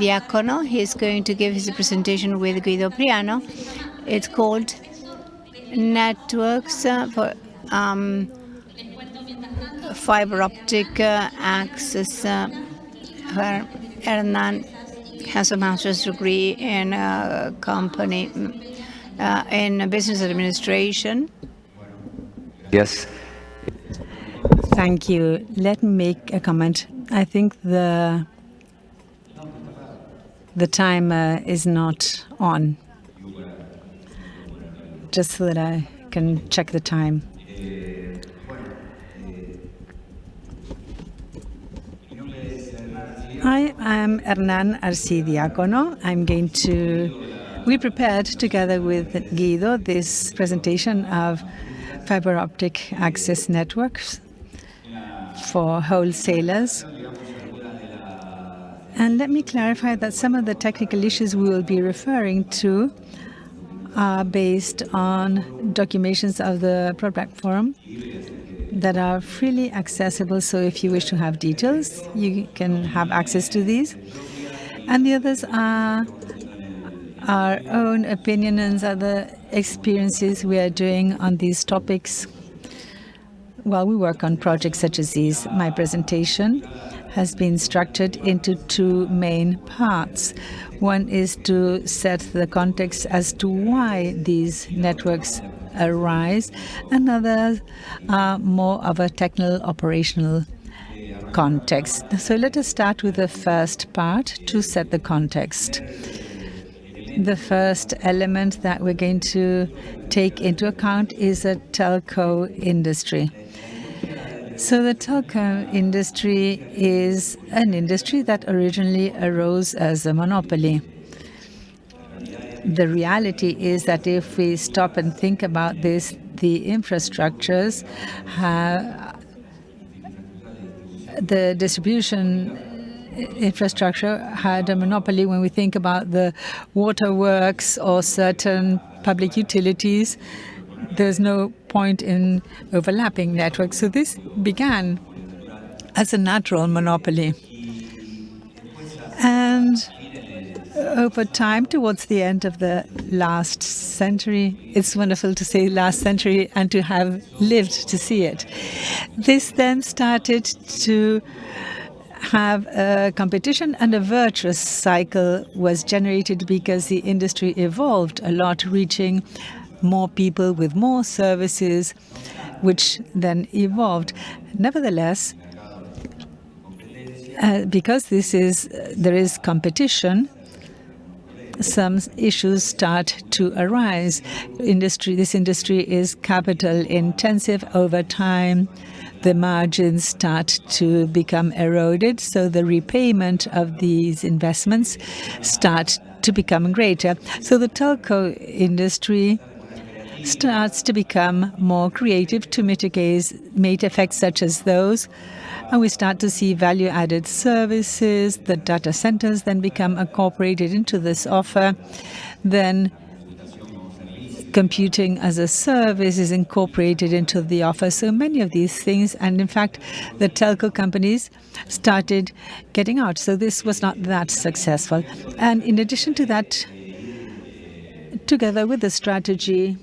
Diacono. He's going to give his presentation with Guido Priano. It's called Networks for um, Fiber Optic uh, Access. Uh, Hernan has a master's degree in uh, company uh, in business administration. Yes. Thank you. Let me make a comment. I think the the timer is not on. Just so that I can check the time. Hi, I am Hernan Arcidiacono. I'm going to, we prepared together with Guido this presentation of fiber optic access networks for wholesalers. And let me clarify that some of the technical issues we will be referring to are based on documentations of the platform that are freely accessible. So if you wish to have details, you can have access to these. And the others are our own opinions other experiences we are doing on these topics while we work on projects such as these. My presentation has been structured into two main parts. One is to set the context as to why these networks arise, another are more of a technical operational context. So let us start with the first part to set the context. The first element that we're going to take into account is a telco industry. So the telecom industry is an industry that originally arose as a monopoly the reality is that if we stop and think about this, the infrastructures have the distribution infrastructure had a monopoly when we think about the waterworks or certain public utilities. There's no point in overlapping networks. So this began as a natural monopoly. And over time, towards the end of the last century, it's wonderful to say last century and to have lived to see it. This then started to have a competition and a virtuous cycle was generated because the industry evolved a lot, reaching more people with more services, which then evolved. Nevertheless, uh, because this is there is competition, some issues start to arise. Industry, this industry is capital intensive over time. The margins start to become eroded, so the repayment of these investments start to become greater. So the telco industry starts to become more creative to mitigate mate effects such as those and we start to see value-added services. The data centers then become incorporated into this offer. Then computing as a service is incorporated into the offer. So many of these things, and in fact, the telco companies started getting out. So this was not that successful. And in addition to that, together with the strategy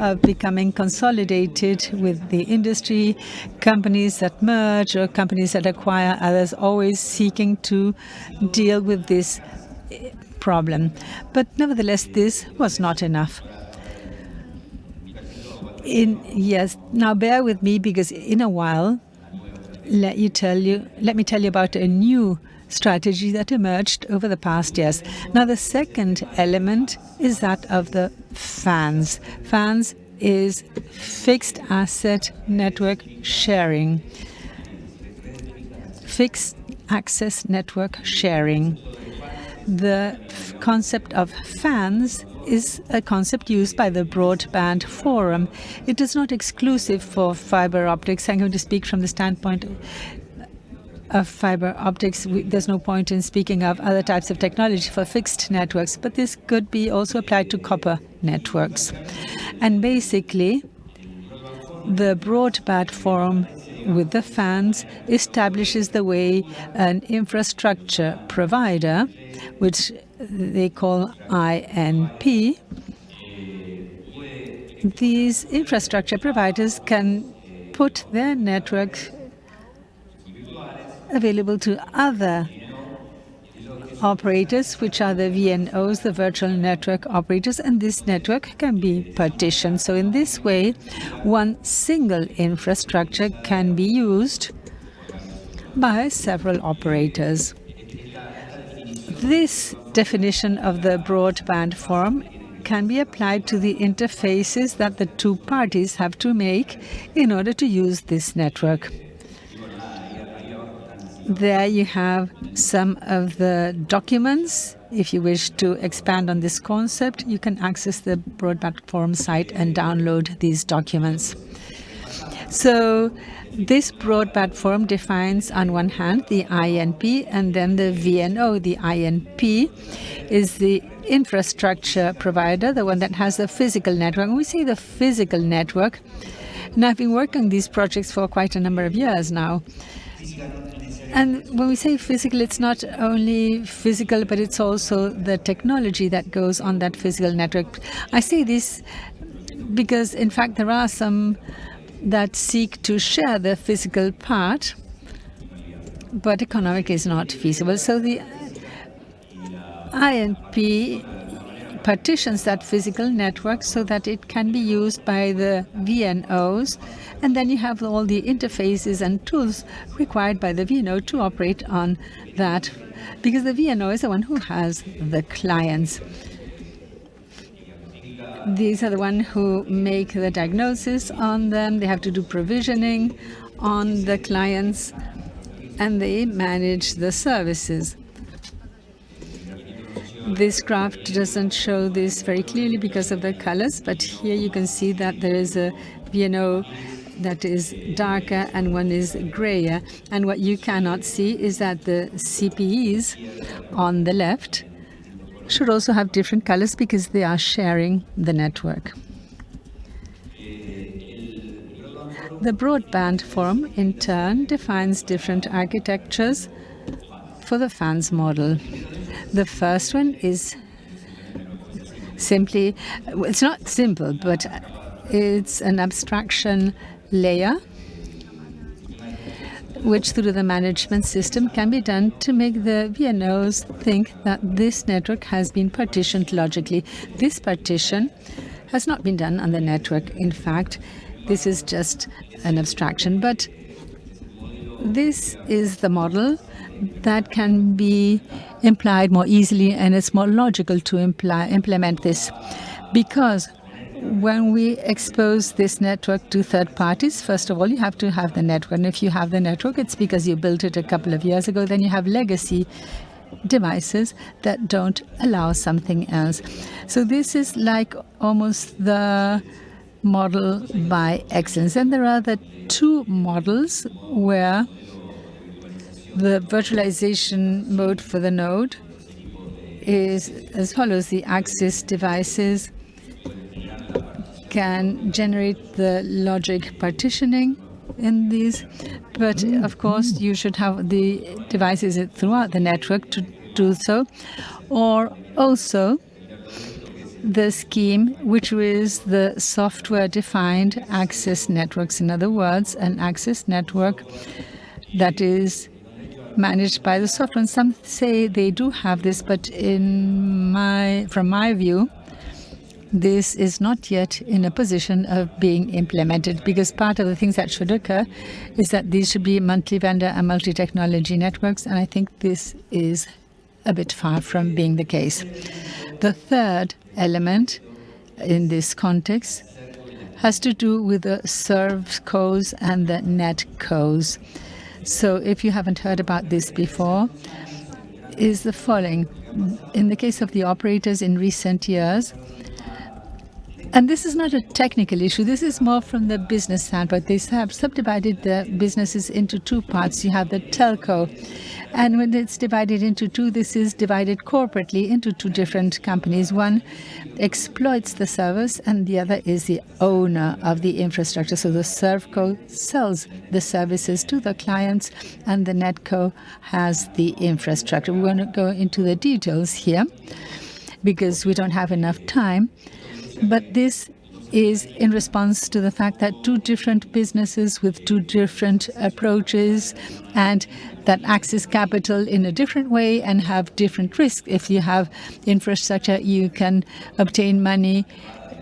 of becoming consolidated with the industry, companies that merge or companies that acquire others, always seeking to deal with this problem. But nevertheless, this was not enough. In yes, now bear with me because in a while, let you tell you, let me tell you about a new strategy that emerged over the past years. Now, the second element is that of the FANS. FANS is fixed asset network sharing. Fixed access network sharing. The concept of FANS is a concept used by the Broadband Forum. It is not exclusive for fiber optics. I'm going to speak from the standpoint of fiber optics, we, there's no point in speaking of other types of technology for fixed networks, but this could be also applied to copper networks. And basically, the Broadband Forum with the fans establishes the way an infrastructure provider, which they call INP, these infrastructure providers can put their network available to other operators, which are the VNOs, the virtual network operators, and this network can be partitioned. So in this way, one single infrastructure can be used by several operators. This definition of the broadband forum can be applied to the interfaces that the two parties have to make in order to use this network. There you have some of the documents. If you wish to expand on this concept, you can access the Broadband Forum site and download these documents. So this broadband forum defines on one hand the INP and then the VNO. The INP is the infrastructure provider, the one that has the physical network. When we say the physical network, and I've been working on these projects for quite a number of years now. And when we say physical, it's not only physical, but it's also the technology that goes on that physical network. I say this because, in fact, there are some that seek to share the physical part, but economic is not feasible. So the INP partitions that physical network so that it can be used by the VNOs and then you have all the interfaces and tools required by the VNO to operate on that because the VNO is the one who has the clients. These are the ones who make the diagnosis on them. They have to do provisioning on the clients and they manage the services. This graph doesn't show this very clearly because of the colors, but here you can see that there is a VNO that is darker and one is grayer. And what you cannot see is that the CPEs on the left should also have different colors because they are sharing the network. The broadband forum, in turn, defines different architectures for the fans model. The first one is simply, it's not simple, but it's an abstraction layer which through the management system can be done to make the VNOs think that this network has been partitioned logically. This partition has not been done on the network. In fact, this is just an abstraction, but this is the model that can be implied more easily and it's more logical to imply, implement this because when we expose this network to third parties, first of all, you have to have the network. And if you have the network, it's because you built it a couple of years ago. Then you have legacy devices that don't allow something else. So this is like almost the model by excellence. And there are the two models where the virtualization mode for the node is as follows. The Axis devices can generate the logic partitioning in these, but of course you should have the devices throughout the network to do so, or also the scheme, which is the software-defined access networks. In other words, an access network that is managed by the software. And some say they do have this, but in my, from my view, this is not yet in a position of being implemented because part of the things that should occur is that these should be multi-vendor and multi-technology networks, and I think this is a bit far from being the case. The third element in this context has to do with the ServCos and the NetCos. So if you haven't heard about this before, is the following. In the case of the operators in recent years, And this is not a technical issue. This is more from the business standpoint. They have subdivided the businesses into two parts. You have the telco, and when it's divided into two, this is divided corporately into two different companies. One exploits the service, and the other is the owner of the infrastructure. So the ServCo sells the services to the clients, and the NetCo has the infrastructure. We want to go into the details here because we don't have enough time. But this is in response to the fact that two different businesses with two different approaches and that access capital in a different way and have different risks. If you have infrastructure, you can obtain money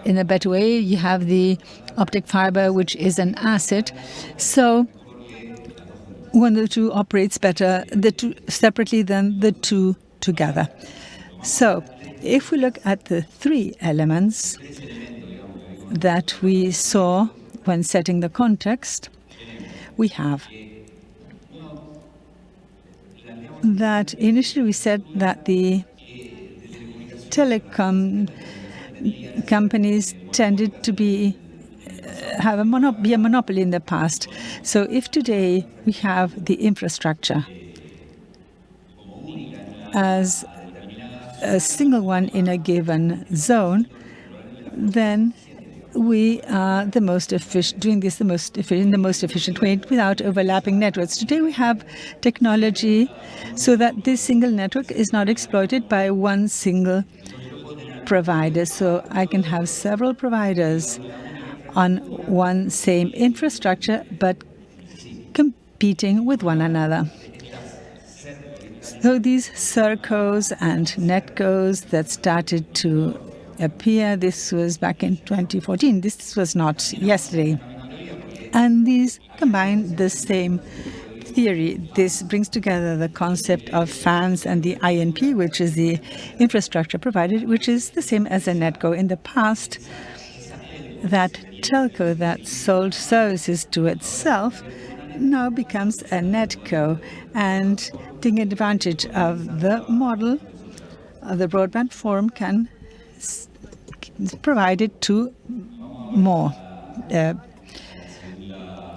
in a better way. You have the optic fiber, which is an asset. So when the two operates better, the two separately than the two together. So if we look at the three elements that we saw when setting the context, we have that initially we said that the telecom companies tended to be uh, have a be a monopoly in the past. So if today we have the infrastructure as a single one in a given zone, then we are the most efficient, doing this the most efficient, in the most efficient way without overlapping networks. Today we have technology so that this single network is not exploited by one single provider. So I can have several providers on one same infrastructure, but competing with one another. So these ServCos and NetCos that started to appear. This was back in 2014. This was not yesterday. And these combine the same theory. This brings together the concept of fans and the INP, which is the infrastructure provided, which is the same as a NetCo. In the past, that telco that sold services to itself now becomes a NetCo and taking advantage of the model of the broadband forum can provide it two more uh,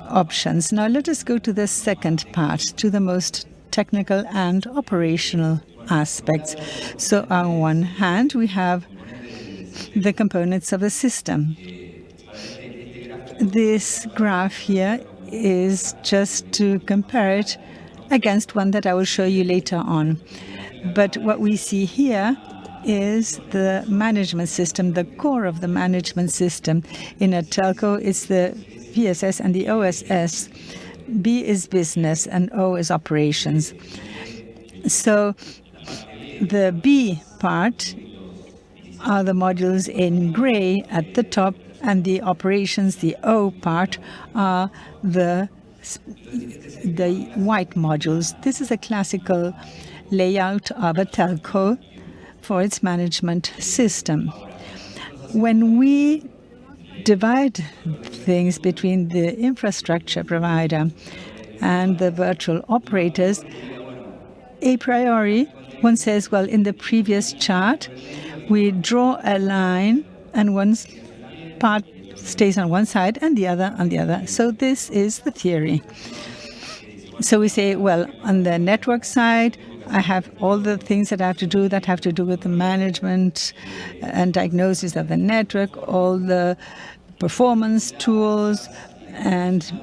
options. Now let us go to the second part, to the most technical and operational aspects. So on one hand, we have the components of the system. This graph here is just to compare it against one that I will show you later on. But what we see here is the management system, the core of the management system. In a telco, it's the BSS and the OSS. B is business and O is operations. So the B part are the modules in gray at the top, and the operations, the O part, are the the white modules. This is a classical layout of a telco for its management system. When we divide things between the infrastructure provider and the virtual operators, a priori, one says, well, in the previous chart, we draw a line and one part stays on one side and the other on the other. So this is the theory. So we say, well, on the network side, I have all the things that I have to do that have to do with the management and diagnosis of the network, all the performance tools, and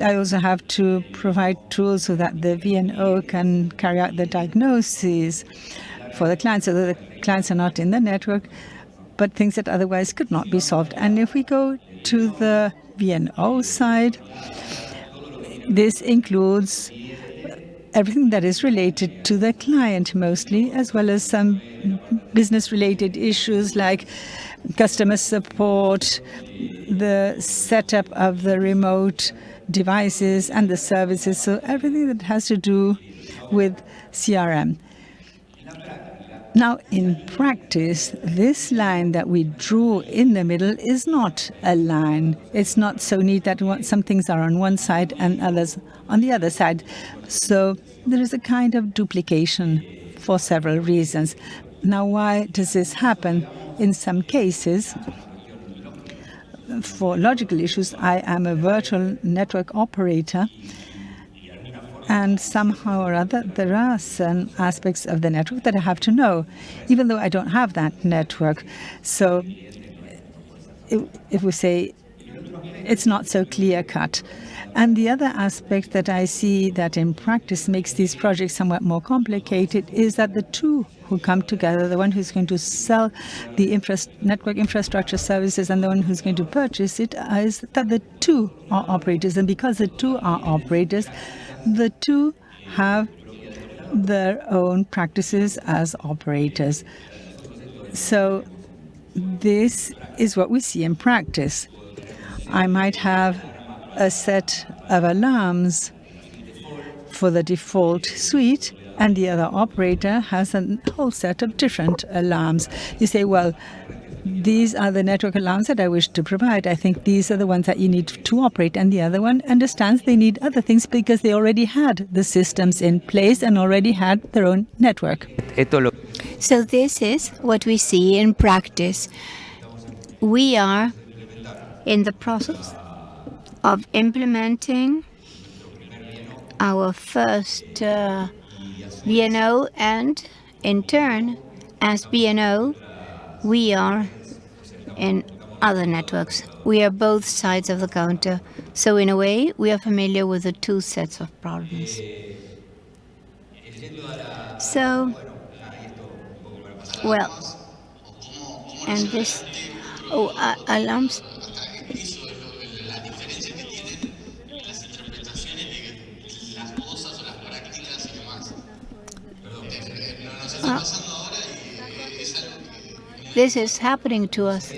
I also have to provide tools so that the VNO can carry out the diagnoses for the clients, so that the clients are not in the network, but things that otherwise could not be solved. And if we go to the VNO side, this includes everything that is related to the client mostly, as well as some business-related issues like customer support, the setup of the remote devices and the services, so everything that has to do with CRM. Now, in practice, this line that we drew in the middle is not a line. It's not so neat that some things are on one side and others on the other side. So there is a kind of duplication for several reasons. Now, why does this happen? In some cases, for logical issues, I am a virtual network operator. And somehow or other, there are some aspects of the network that I have to know, even though I don't have that network. So if, if we say it's not so clear cut. And the other aspect that I see that in practice makes these projects somewhat more complicated is that the two who come together, the one who's going to sell the infra network infrastructure services and the one who's going to purchase it, is that the two are operators. And because the two are operators, the two have their own practices as operators. So this is what we see in practice. I might have a set of alarms for the default suite, and the other operator has a whole set of different alarms. You say, well, these are the network alarms that I wish to provide. I think these are the ones that you need to operate. And the other one understands they need other things because they already had the systems in place and already had their own network. So this is what we see in practice. We are in the process of implementing our first uh, VNO and in turn as VNO we are in other networks. We are both sides of the counter. So in a way, we are familiar with the two sets of problems. So, well, and this, oh, alarms this is happening to us.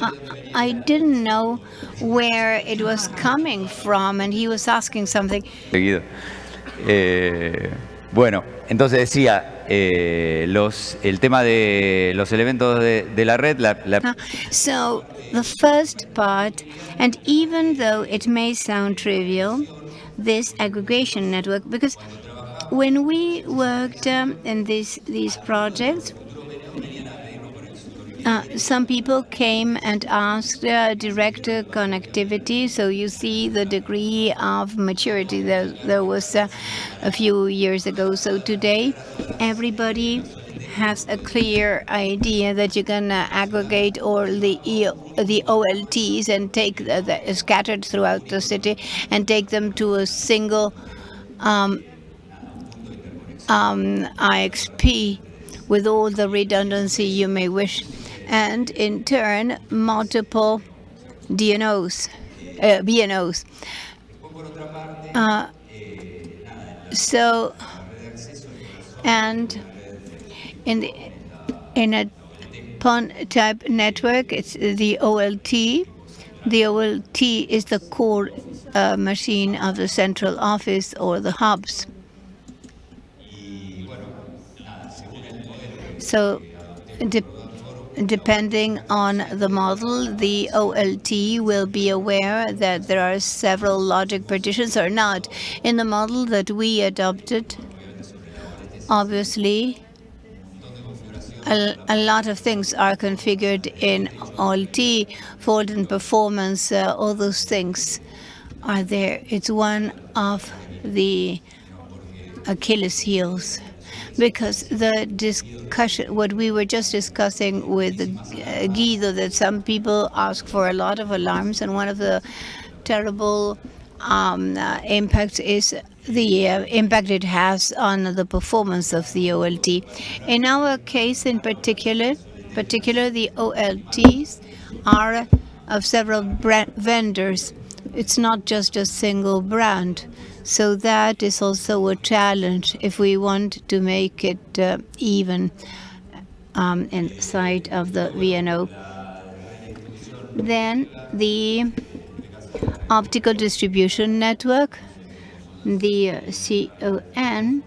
Uh, I didn't know where it was coming from, and he was asking something. Seguido. Eh, bueno, entonces decía, eh, los, el tema de los elementos de, de la red... La, la uh, so, the first part, and even though it may sound trivial, this aggregation network, because when we worked um, in these these projects, uh, some people came and asked uh, direct connectivity, so you see the degree of maturity that there was uh, a few years ago. So today, everybody has a clear idea that you can uh, aggregate all the the OLTs and take the, the, scattered throughout the city and take them to a single um, um, IXP with all the redundancy you may wish, and in turn, multiple DNOs, uh, VNOs. Uh, so, and in the in a PON type network, it's the OLT. The OLT is the core uh, machine of the central office or the hubs. So depending on the model, the OLT will be aware that there are several logic partitions or not. In the model that we adopted, obviously, a, a, lot of things are configured in OLT, fault and performance, uh, all those things are there. It's one of the Achilles heels because the discussion, what we were just discussing with uh, Guido, that some people ask for a lot of alarms, and one of the terrible um, uh, impacts is the uh, impact it has on the performance of the OLT. In our case in particular, particular the OLTs are of several vendors. It's not just a single brand. So that is also a challenge if we want to make it uh, even um, inside of the VNO. Then the optical distribution network, the CON,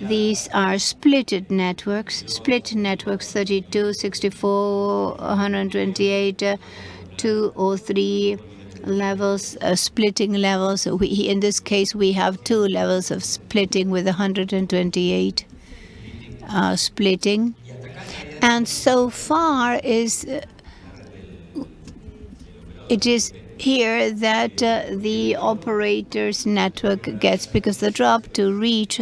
these are splitted networks, split networks 32, 64, 128, uh, 2 or 3 levels, uh, splitting levels. We, in this case, we have two levels of splitting with 128 uh, splitting. And so far is uh, it is here that uh, the operator's network gets because the drop to reach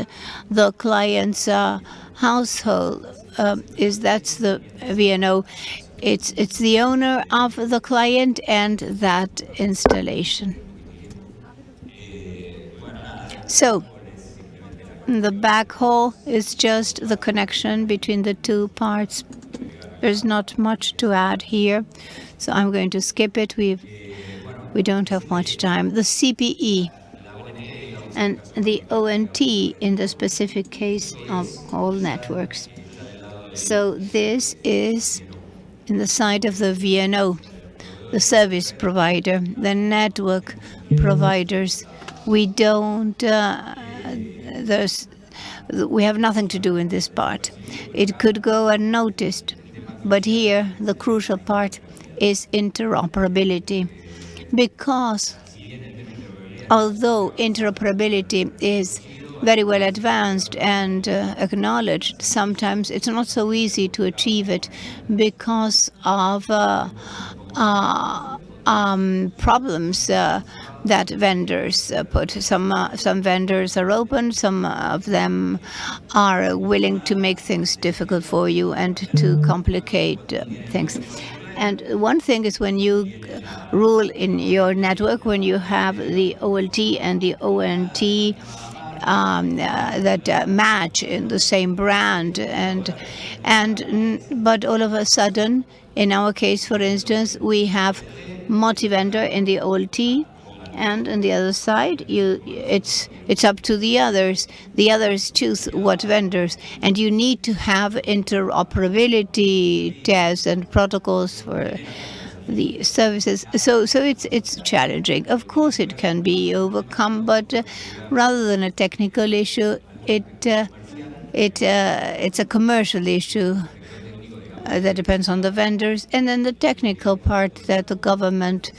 the client's uh, household um, is that's the VNO. It's it's the owner of the client and that installation. So the backhaul is just the connection between the two parts. There's not much to add here, so I'm going to skip it. We've we don't have much time. The CPE and the ONT in the specific case of all networks. So this is in the side of the VNO, the service provider, the network providers. We don't, uh, there's, we have nothing to do in this part. It could go unnoticed, but here the crucial part is interoperability because although interoperability is very well advanced and uh, acknowledged, sometimes it's not so easy to achieve it because of uh, uh, um, problems uh, that vendors uh, put. Some uh, some vendors are open, some of them are willing to make things difficult for you and to complicate things. And one thing is when you rule in your network, when you have the OLT and the ONT um, uh, that uh, match in the same brand, and and but all of a sudden, in our case, for instance, we have multi-vendor in the old OLT and on the other side you it's it's up to the others the others choose what vendors. And you need to have interoperability tests and protocols for the services. So so it's it's challenging. Of course it can be overcome but uh, rather than a technical issue it uh, it uh, it's a commercial issue uh, that depends on the vendors. And then the technical part that the government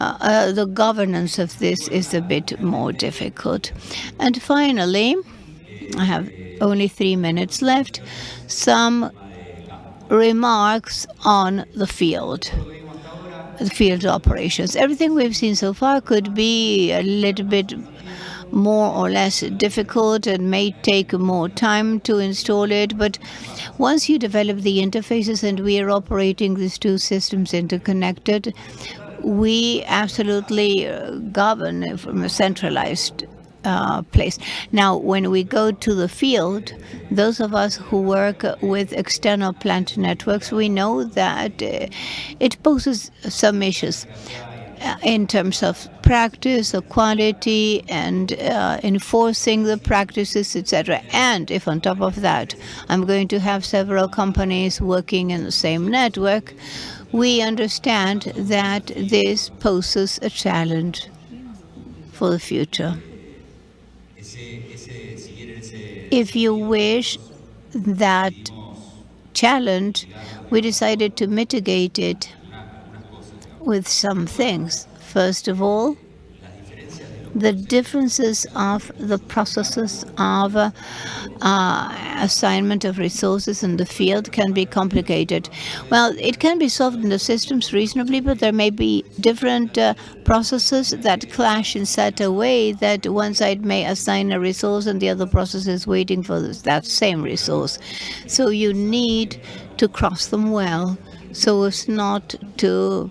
uh, uh, the governance of this is a bit more difficult. And finally, I have only three minutes left, some remarks on the field, field operations. Everything we've seen so far could be a little bit more or less difficult and may take more time to install it. But once you develop the interfaces and we are operating these two systems interconnected, we absolutely uh, govern from a centralized uh, place. Now, when we go to the field, those of us who work with external plant networks, we know that uh, it poses some issues uh, in terms of practice, of quality, and uh, enforcing the practices, etc. And if on top of that, I'm going to have several companies working in the same network, we understand that this poses a challenge for the future. If you wish that challenge, we decided to mitigate it with some things. First of all, the differences of the processes of uh, assignment of resources in the field can be complicated. Well, it can be solved in the systems reasonably, but there may be different uh, processes that clash in such a way that one side may assign a resource and the other process is waiting for that same resource. So you need to cross them well so as not to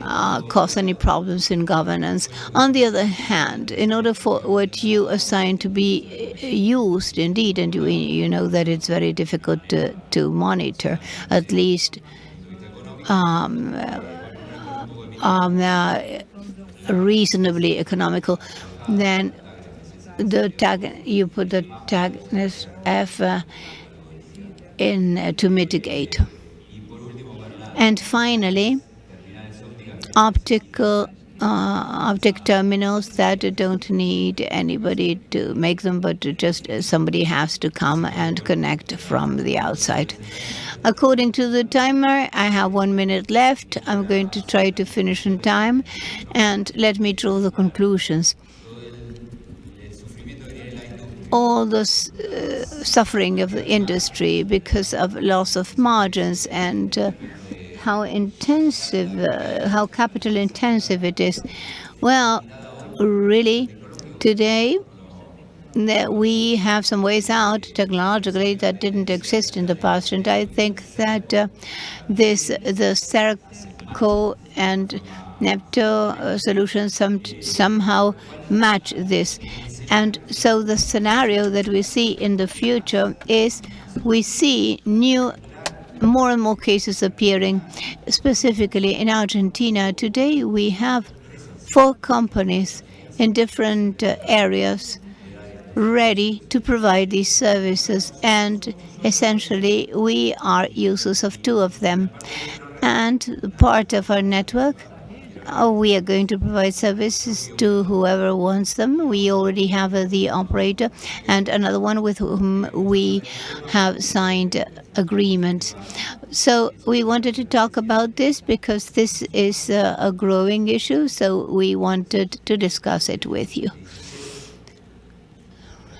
uh, cause any problems in governance. On the other hand, in order for what you assign to be uh, used, indeed, and you, you know that it's very difficult to, to monitor, at least um, um, uh, reasonably economical, then the tag you put the tag F uh, in uh, to mitigate. And finally, optical uh, optic terminals that don't need anybody to make them, but just somebody has to come and connect from the outside. According to the timer, I have one minute left. I'm going to try to finish in time, and let me draw the conclusions. All the uh, suffering of the industry because of loss of margins and uh, how intensive, uh, how capital intensive it is. Well, really, today that we have some ways out technologically that didn't exist in the past, and I think that uh, this the ServCo and NetCo uh, solutions some, somehow match this. And so the scenario that we see in the future is we see new more and more cases appearing, specifically in Argentina. Today we have four companies in different uh, areas ready to provide these services and essentially we are users of two of them and part of our network Oh, we are going to provide services to whoever wants them. We already have uh, the operator and another one with whom we have signed agreements. So we wanted to talk about this because this is a growing issue, so we wanted to discuss it with you.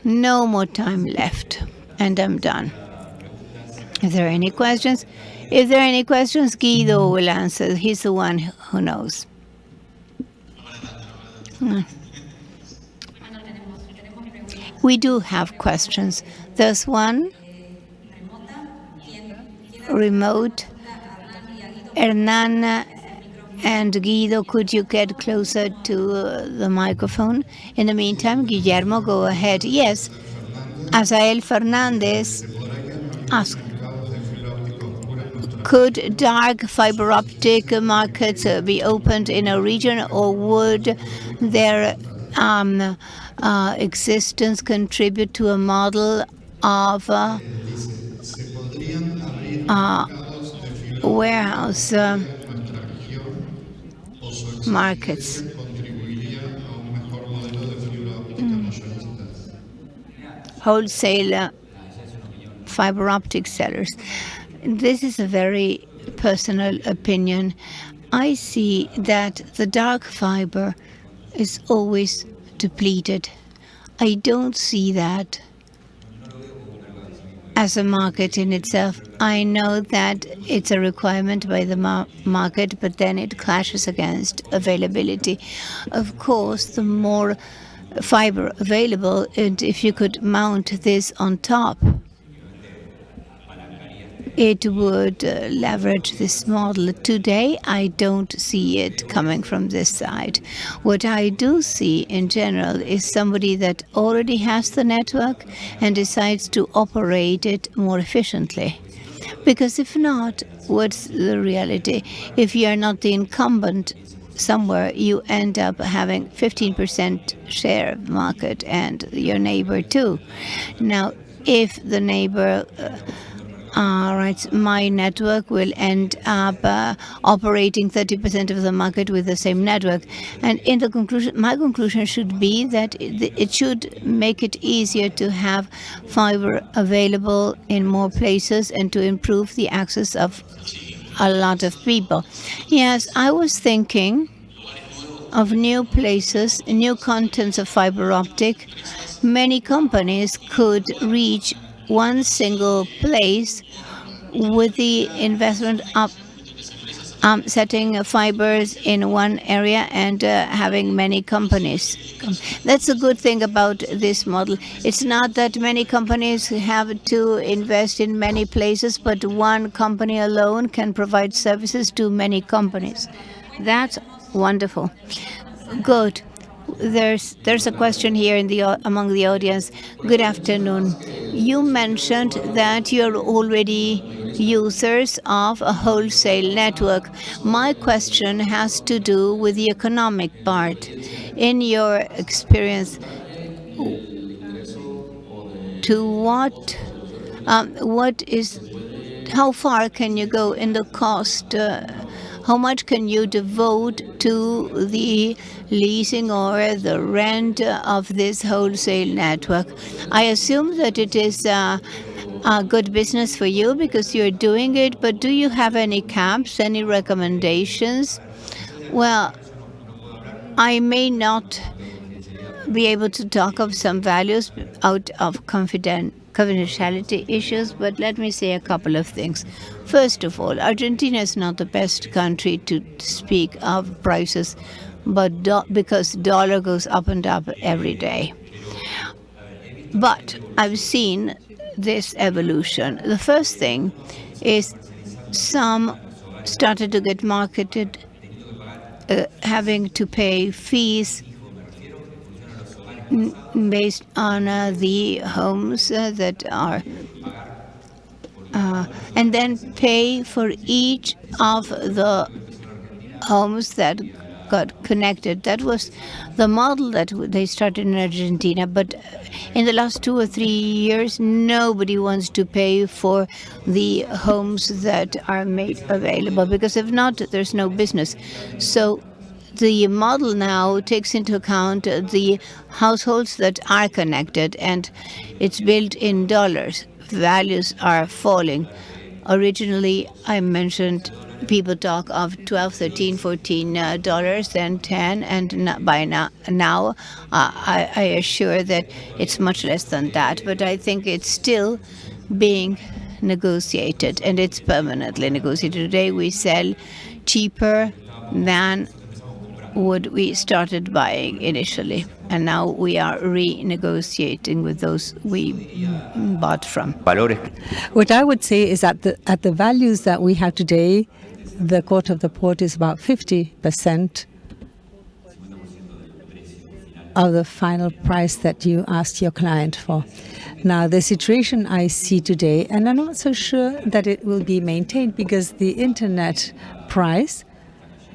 No more time left, and I'm done. Is there any questions? If there are any questions, Guido will answer. He's the one who knows. Hmm. We do have questions. There's one remote. Hernan and Guido, could you get closer to uh, the microphone? In the meantime, Guillermo, go ahead. Yes, Azael Fernandez asked, could dark fiber optic markets be opened in a region or would their um, uh, existence contribute to a model of uh, uh, warehouse uh, markets. Mm. Wholesale uh, fiber optic sellers. This is a very personal opinion. I see that the dark fiber is always depleted. I don't see that as a market in itself. I know that it's a requirement by the mar market, but then it clashes against availability. Of course, the more fiber available, and if you could mount this on top, it would uh, leverage this model. Today, I don't see it coming from this side. What I do see in general is somebody that already has the network and decides to operate it more efficiently. Because if not, what's the reality? If you are not the incumbent somewhere, you end up having 15% share of market and your neighbor too. Now, if the neighbor uh, all right, my network will end up uh, operating 30% of the market with the same network. And in the conclusion, my conclusion should be that it, it should make it easier to have fiber available in more places and to improve the access of a lot of people. Yes, I was thinking of new places, new contents of fiber optic. Many companies could reach one single place with the investment up um, setting fibers in one area and uh, having many companies. That's a good thing about this model. It's not that many companies have to invest in many places, but one company alone can provide services to many companies. That's wonderful. Good. There's there's a question here in the among the audience. Good afternoon. You mentioned that you're already users of a wholesale network. My question has to do with the economic part. In your experience, to what um, what is how far can you go in the cost? Uh, how much can you devote to the leasing or the rent of this wholesale network? I assume that it is uh, a good business for you because you're doing it, but do you have any caps, any recommendations? Well, I may not be able to talk of some values out of confident confidentiality issues, but let me say a couple of things. First of all, Argentina is not the best country to speak of prices, but do because dollar goes up and up every day. But I've seen this evolution. The first thing is some started to get marketed uh, having to pay fees based on uh, the homes uh, that are uh, and then pay for each of the homes that got connected. That was the model that they started in Argentina. But in the last two or three years, nobody wants to pay for the homes that are made available because if not, there's no business. So the model now takes into account the households that are connected and it's built in dollars. Values are falling. Originally, I mentioned people talk of 12, 13, 14 uh, dollars, then 10, and by now, now uh, I, I assure that it's much less than that. But I think it's still being negotiated, and it's permanently negotiated. Today we sell cheaper than what we started buying initially, and now we are renegotiating with those we bought from. What I would say is that the, at the values that we have today, the court of the port is about 50% of the final price that you asked your client for. Now, the situation I see today, and I'm not so sure that it will be maintained because the internet price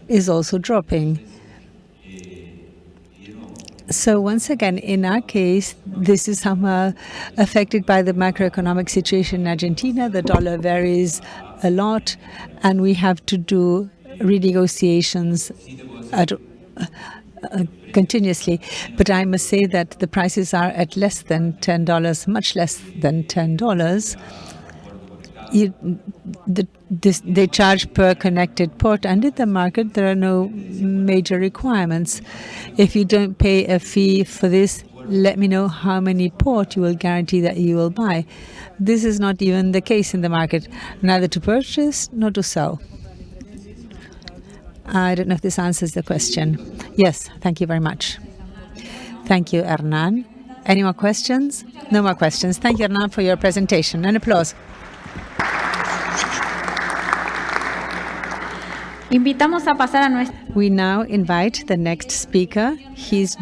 is also dropping. So once again, in our case, this is somehow affected by the macroeconomic situation in Argentina. The dollar varies a lot, and we have to do renegotiations at, uh, continuously. But I must say that the prices are at less than $10, much less than $10. You, the, this, they charge per connected port, and in the market there are no major requirements. If you don't pay a fee for this, let me know how many port you will guarantee that you will buy. This is not even the case in the market, neither to purchase nor to sell. I don't know if this answers the question. Yes, thank you very much. Thank you, Hernan. Any more questions? No more questions. Thank you, Hernan, for your presentation. An applause. Invitamos a pasar a nuestra... We now invite the next speaker. He's